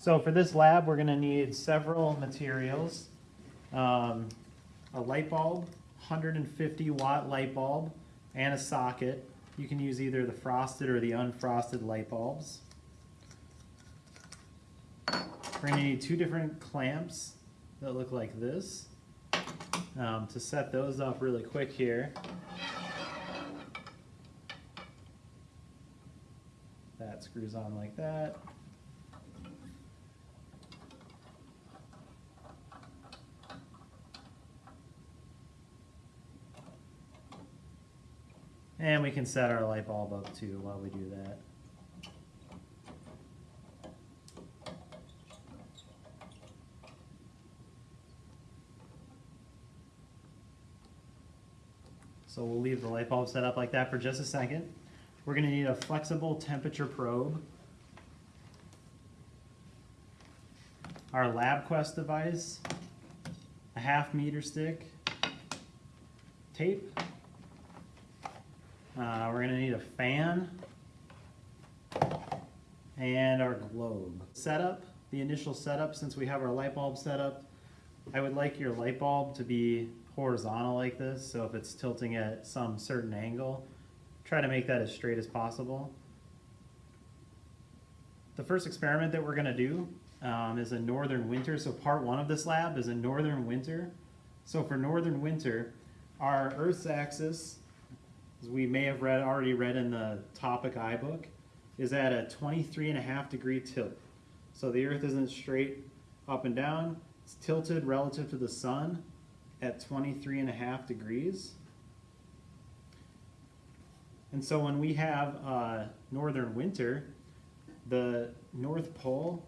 So for this lab, we're gonna need several materials. Um, a light bulb, hundred and fifty watt light bulb, and a socket. You can use either the frosted or the unfrosted light bulbs. We're gonna need two different clamps that look like this. Um, to set those up really quick here. That screws on like that. And we can set our light bulb up too while we do that. So we'll leave the light bulb set up like that for just a second. We're gonna need a flexible temperature probe. Our LabQuest device, a half meter stick, tape. Uh, we're gonna need a fan and our globe. Setup, the initial setup, since we have our light bulb set up, I would like your light bulb to be horizontal like this, so if it's tilting at some certain angle, try to make that as straight as possible. The first experiment that we're gonna do um, is a northern winter, so part one of this lab is a northern winter. So for northern winter, our Earth's axis, as we may have read already read in the topic iBook, is at a 23 and a half degree tilt. So the Earth isn't straight up and down, it's tilted relative to the sun at 23 and a half degrees. And so when we have uh, northern winter, the North Pole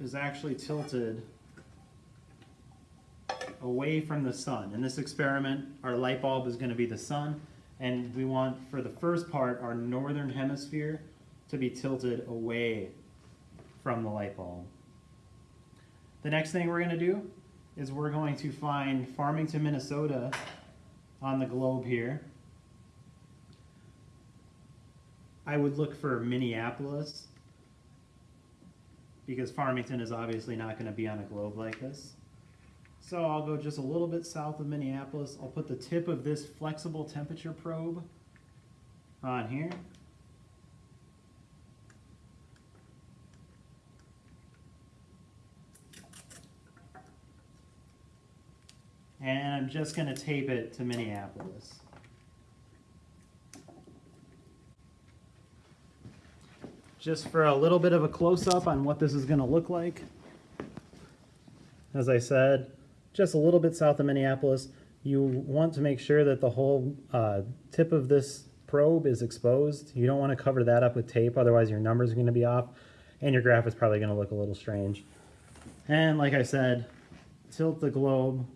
is actually tilted away from the sun. In this experiment, our light bulb is going to be the sun, and we want, for the first part, our northern hemisphere to be tilted away from the light bulb. The next thing we're going to do is we're going to find Farmington, Minnesota on the globe here. I would look for Minneapolis because Farmington is obviously not going to be on a globe like this. So I'll go just a little bit south of Minneapolis. I'll put the tip of this flexible temperature probe on here. And I'm just going to tape it to Minneapolis. Just for a little bit of a close-up on what this is going to look like. As I said, just a little bit south of Minneapolis. You want to make sure that the whole uh, tip of this probe is exposed. You don't want to cover that up with tape, otherwise your numbers are going to be off, and your graph is probably going to look a little strange. And like I said, tilt the globe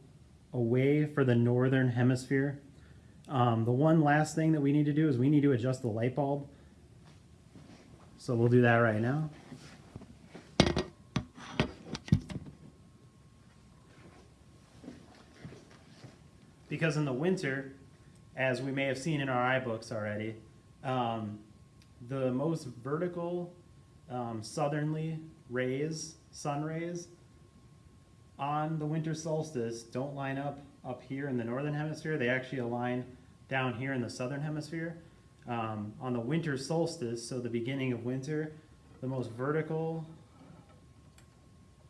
away for the northern hemisphere. Um, the one last thing that we need to do is we need to adjust the light bulb. So we'll do that right now. Because in the winter, as we may have seen in our iBooks already, um, the most vertical um, southerly rays, sun rays, on the winter solstice don't line up up here in the northern hemisphere. They actually align down here in the southern hemisphere. Um, on the winter solstice, so the beginning of winter, the most vertical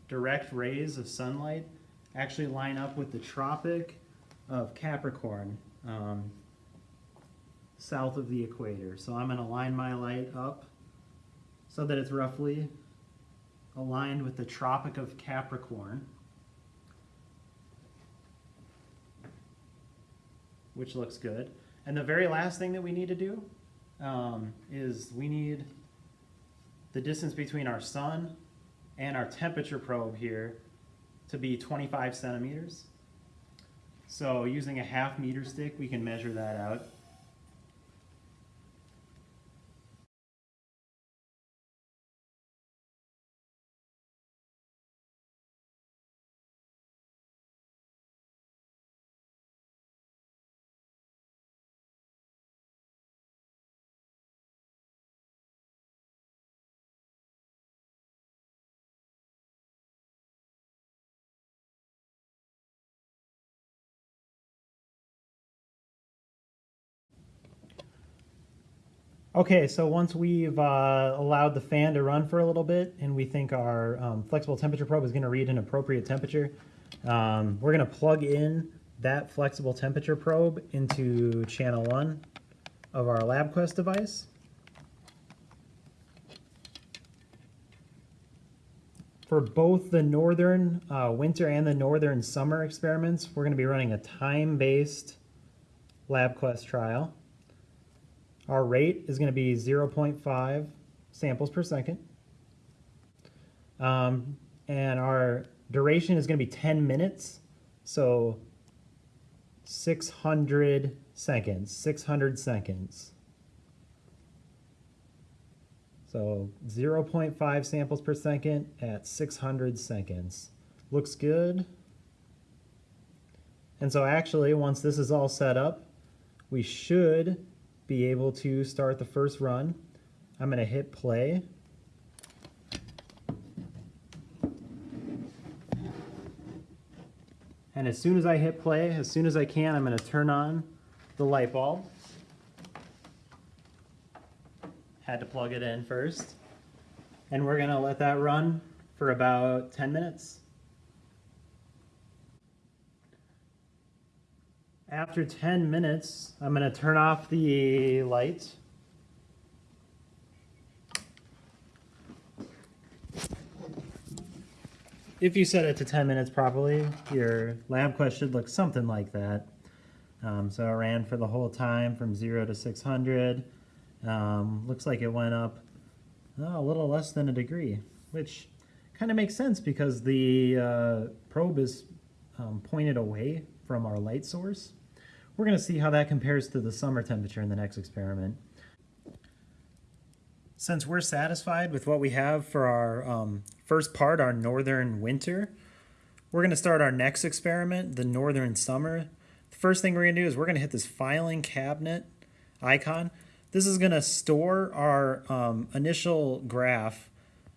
direct rays of sunlight actually line up with the Tropic of Capricorn, um, south of the equator. So I'm going to line my light up so that it's roughly aligned with the Tropic of Capricorn. which looks good. And the very last thing that we need to do um, is we need the distance between our sun and our temperature probe here to be 25 centimeters. So using a half meter stick, we can measure that out. Okay, so once we've uh, allowed the fan to run for a little bit and we think our um, flexible temperature probe is going to read an appropriate temperature, um, we're going to plug in that flexible temperature probe into channel one of our LabQuest device. For both the northern uh, winter and the northern summer experiments, we're going to be running a time-based LabQuest trial. Our rate is going to be 0.5 samples per second. Um, and our duration is going to be 10 minutes. So 600 seconds, 600 seconds. So 0.5 samples per second at 600 seconds. Looks good. And so actually, once this is all set up, we should be able to start the first run. I'm going to hit play. And as soon as I hit play, as soon as I can, I'm going to turn on the light bulb. Had to plug it in first. And we're going to let that run for about 10 minutes. After 10 minutes, I'm going to turn off the light. If you set it to 10 minutes properly, your LabQuest should look something like that. Um, so it ran for the whole time from 0 to 600. Um, looks like it went up oh, a little less than a degree, which kind of makes sense because the uh, probe is um, pointed away from our light source. We're going to see how that compares to the summer temperature in the next experiment. Since we're satisfied with what we have for our um, first part, our northern winter, we're going to start our next experiment, the northern summer. The first thing we're going to do is we're going to hit this filing cabinet icon. This is going to store our um, initial graph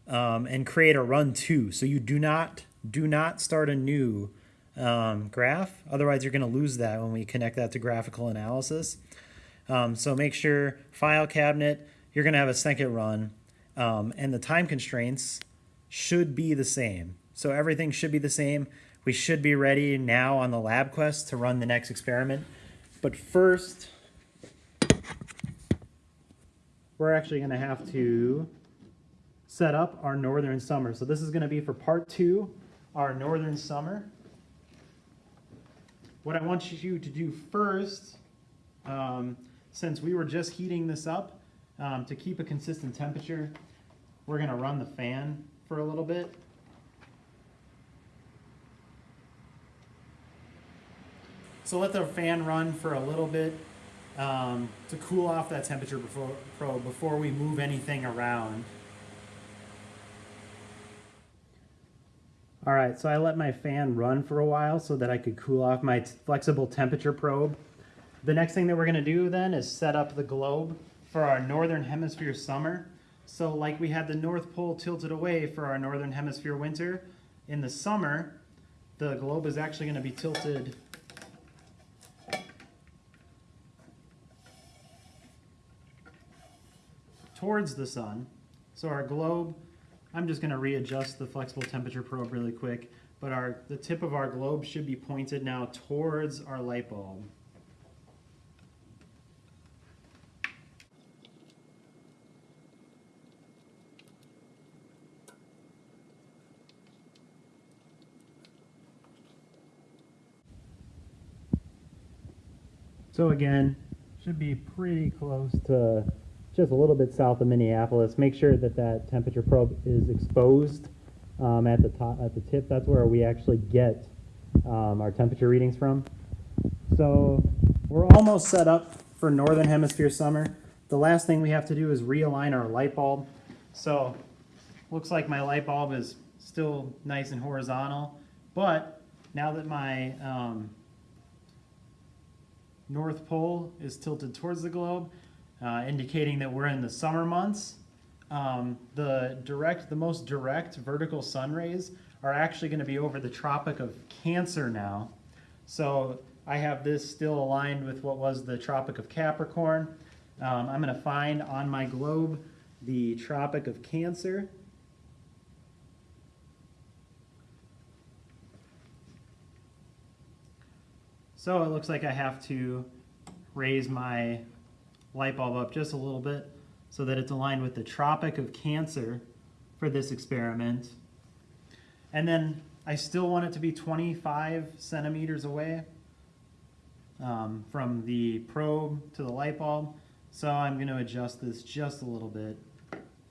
um, and create a run two. So you do not do not start a new um, graph. Otherwise, you're going to lose that when we connect that to graphical analysis. Um, so make sure file cabinet, you're going to have a second run, um, and the time constraints should be the same. So everything should be the same. We should be ready now on the LabQuest to run the next experiment. But first, we're actually going to have to set up our northern summer. So this is going to be for part two, our northern summer. What I want you to do first, um, since we were just heating this up, um, to keep a consistent temperature, we're going to run the fan for a little bit. So let the fan run for a little bit um, to cool off that temperature before, before we move anything around. All right, so I let my fan run for a while so that I could cool off my flexible temperature probe. The next thing that we're gonna do then is set up the globe for our northern hemisphere summer. So like we had the North Pole tilted away for our northern hemisphere winter, in the summer, the globe is actually gonna be tilted towards the sun. So our globe, I'm just gonna readjust the flexible temperature probe really quick, but our the tip of our globe should be pointed now towards our light bulb. So again, should be pretty close to just a little bit south of Minneapolis. Make sure that that temperature probe is exposed um, at the top, at the tip. That's where we actually get um, our temperature readings from. So we're almost set up for Northern Hemisphere summer. The last thing we have to do is realign our light bulb. So looks like my light bulb is still nice and horizontal, but now that my um, North Pole is tilted towards the globe, uh, indicating that we're in the summer months. Um, the direct, the most direct vertical sun rays are actually going to be over the Tropic of Cancer now. So I have this still aligned with what was the Tropic of Capricorn. Um, I'm going to find on my globe the Tropic of Cancer. So it looks like I have to raise my light bulb up just a little bit so that it's aligned with the Tropic of Cancer for this experiment. And then I still want it to be 25 centimeters away um, from the probe to the light bulb. So I'm going to adjust this just a little bit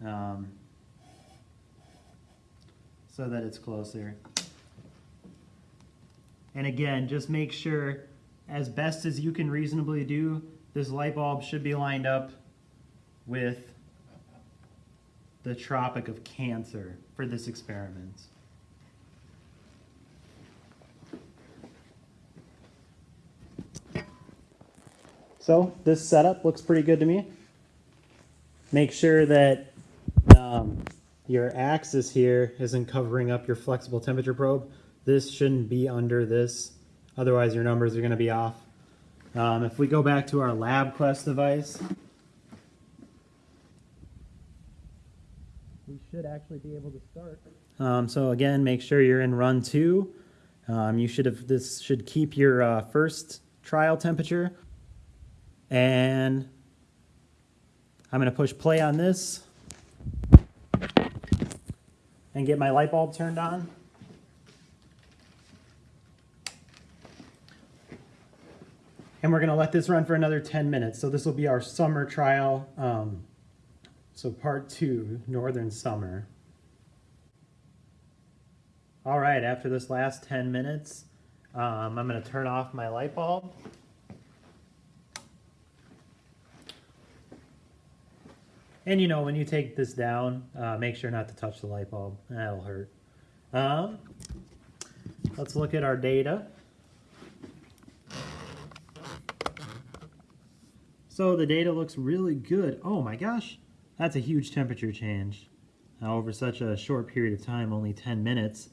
um, so that it's closer. And again, just make sure, as best as you can reasonably do, this light bulb should be lined up with the Tropic of Cancer for this experiment. So this setup looks pretty good to me. Make sure that um, your axis here isn't covering up your flexible temperature probe. This shouldn't be under this, otherwise your numbers are going to be off. Um, if we go back to our LabQuest device, we should actually be able to start. Um, so again, make sure you're in run two. Um, you should have this should keep your uh, first trial temperature, and I'm going to push play on this and get my light bulb turned on. And we're to let this run for another 10 minutes. So this will be our summer trial. Um, so part two, Northern Summer. All right, after this last 10 minutes, um, I'm to turn off my light bulb. And you know, when you take this down, uh, make sure not to touch the light bulb. That'll hurt. Um, let's look at our data. So the data looks really good. Oh my gosh, that's a huge temperature change uh, over such a short period of time, only 10 minutes.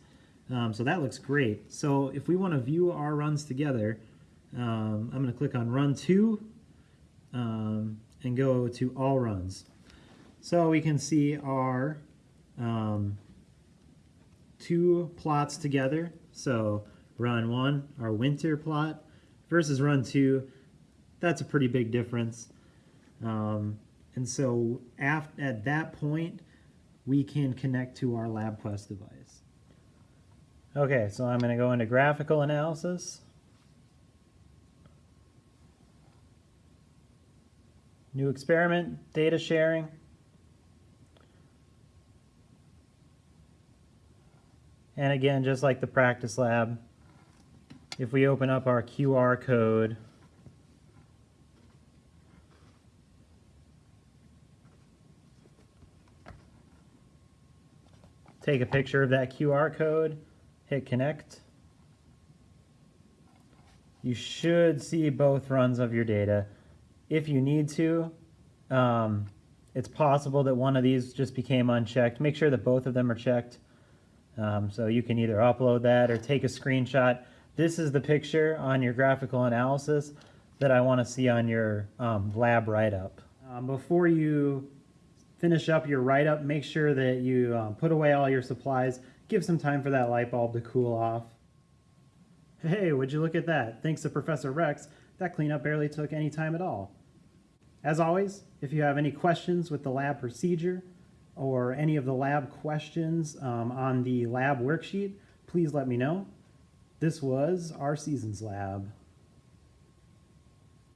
Um, so that looks great. So if we want to view our runs together, um, I'm going to click on Run 2 um, and go to All Runs. So we can see our um, two plots together. So Run 1, our winter plot, versus Run 2, that's a pretty big difference. Um, and so after, at that point, we can connect to our LabQuest device. Okay, so I'm going to go into graphical analysis. New experiment, data sharing. And again, just like the practice lab, if we open up our QR code, take a picture of that QR code, hit connect. You should see both runs of your data. If you need to, um, it's possible that one of these just became unchecked. Make sure that both of them are checked. Um, so you can either upload that or take a screenshot. This is the picture on your graphical analysis that I want to see on your um, lab write-up. Um, before you finish up your write-up, make sure that you um, put away all your supplies. Give some time for that light bulb to cool off. Hey, would you look at that? Thanks to Professor Rex, that cleanup barely took any time at all. As always, if you have any questions with the lab procedure or any of the lab questions um, on the lab worksheet, please let me know. This was our Seasons Lab.